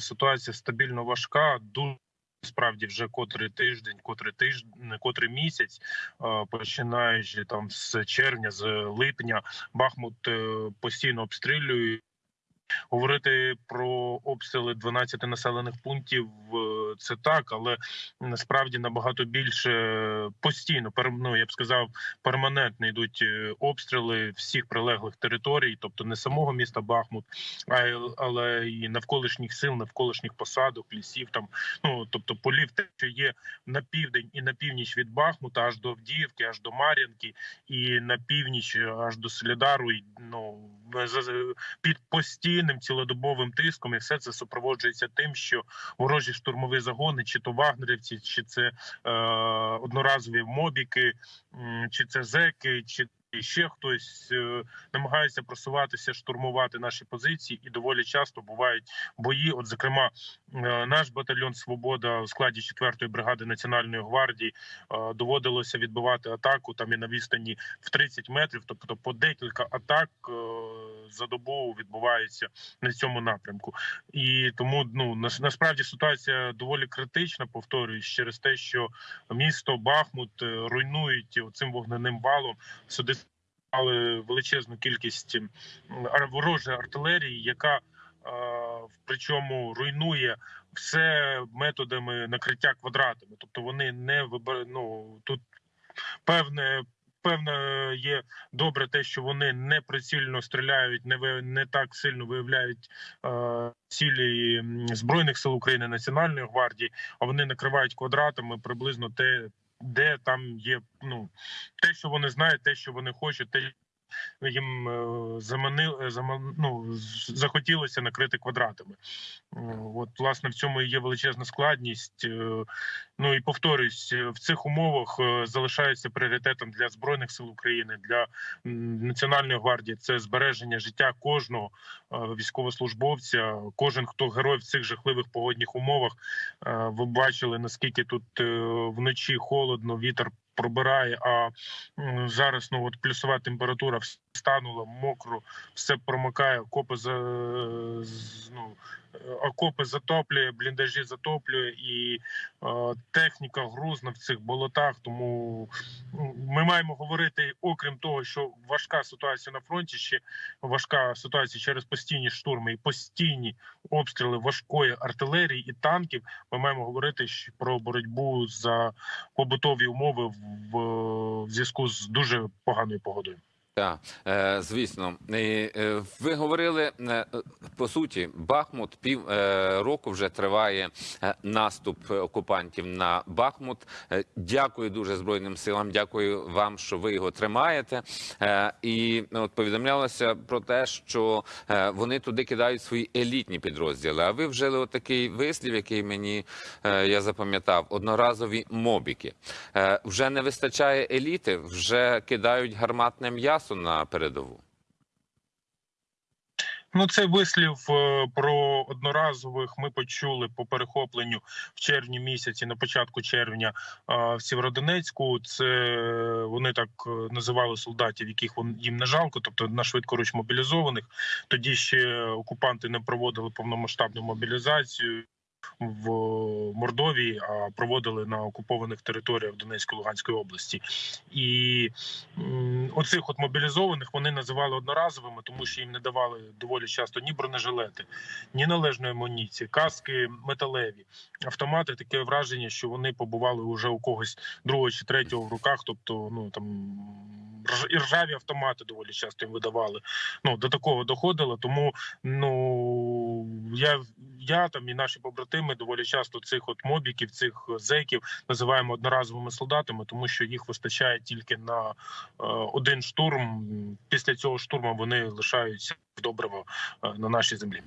Ситуація стабільно важка. Дуже справді вже котрий тиждень, котрий тиждень, котрий місяць, е, починаючи там з червня, з липня, Бахмут е, постійно обстрілює. Говорити про обстріли 12 населених пунктів е, це так, але насправді набагато більше постійно пер- ну, я б сказав, перманентно йдуть е, обстріли всіх прилеглих територій, тобто не самого міста Бахмут, а але і навколишніх сил, навколишніх посадок, лісів там, ну тобто полів, те, що є на південь і на північ від Бахмута, аж до Авдіївки, аж до Мар'янки, і на північ аж до Солідару. І, ну під постійним цілодобовим тиском, і все це супроводжується тим, що ворожі штурмові загони, чи то вагнерівці, чи це е, одноразові мобіки, чи це зеки, чи ще хтось е, намагається просуватися, штурмувати наші позиції, і доволі часто бувають бої. От, зокрема, е, наш батальйон Свобода у складі 4-ї бригади Національної гвардії е, доводилося відбивати атаку там і на відстані в 30 метрів, тобто по декілька атак е, за добу відбувається на цьому напрямку. І тому ну насправді ситуація доволі критична. Повторююсь через те, що місто Бахмут е, руйнують цим вогненим валом. Сюди стали величезну кількість ворожої артилерії, яка е, причому руйнує все методами накриття квадратами. Тобто вони не вибер... ну, тут певне. Певно, є добре те, що вони не прицільно стріляють, не ви не так сильно виявляють е, цілі збройних сил України Національної гвардії, а вони накривають квадратами приблизно те, де там є ну те, що вони знають, те, що вони хочуть, те їм е, заманили заман, ну, захотілося накрити квадратами. Е, От, власне, в цьому і є величезна складність. Е, Ну і повторюсь, е, в цих умовах е, залишається пріоритетом для збройних сил України, для національної гвардії. Це збереження життя кожного е, військовослужбовця. Кожен хто герой в цих жахливих погодних умовах. Е, Ви бачили наскільки тут е, вночі холодно, вітер пробирає. А зараз ну от плюсова температура вс- станула, мокро, все промикає, окопи за ну, окопи затоплює, бліндажі затоплює, і е, техніка грузна в цих болотах. Тому ми маємо говорити, окрім того, що важка ситуація на фронті, ще важка ситуація через постійні штурми і постійні обстріли важкої артилерії і танків. Ми маємо говорити про боротьбу за побутові умови в, в зв'язку з дуже поганою погодою. Так, е, звісно, е, ви говорили е, по суті, Бахмут пів року вже триває наступ окупантів на Бахмут. Дякую дуже збройним силам. Дякую вам, що ви його тримаєте. І от повідомлялося про те, що вони туди кидають свої елітні підрозділи. А ви вжили отакий вислів, який мені я запам'ятав: одноразові мобіки. Вже не вистачає еліти, вже кидають гарматне м'ясо на передову. Ну, цей вислів е, про одноразових ми почули по перехопленню в червні місяці, на початку червня в Сєвєродонецьку. Це вони так е, називали солдатів, яких їм не жалко, тобто на швидкоруч мобілізованих. Тоді ще окупанти не проводили повномасштабну мобілізацію. В Мордовії, а проводили на окупованих територіях Донецької Луганської області, і оцих от мобілізованих вони називали одноразовими, тому що їм не давали доволі часто ні бронежилети, ні належної амуніції, каски металеві, автомати. Таке враження, що вони побували уже у когось другого чи третього в руках. Тобто, ну там ржаві автомати доволі часто їм видавали. Ну до такого доходило. Тому ну я, я там і наші побратими доволі часто цих от мобіків, цих зеків називаємо одноразовими солдатами, тому що їх вистачає тільки на е, один штурм. Після цього штурму вони лишаються добриво е, на нашій землі.